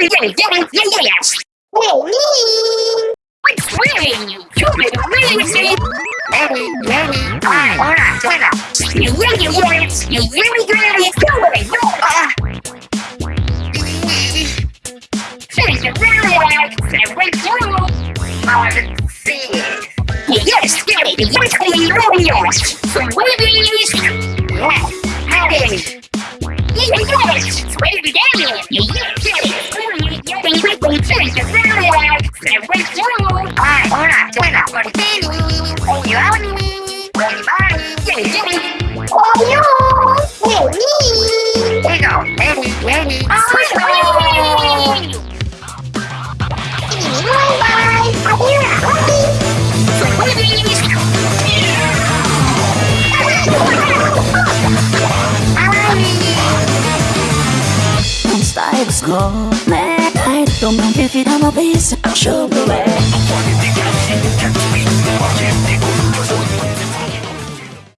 yeah, yeah, yeah, yeah, yes. Whoa, What's wrong? You made a really mistake. Ready, ready, fine, alright, alright. You really want it. You really got it. Do it. No, uh. Finish the round. That went through. Want to see it. Yes, it. Yes, clean yours. So, babies. Alright. For the baby. Oh, go. Don't mind if you don't show the way.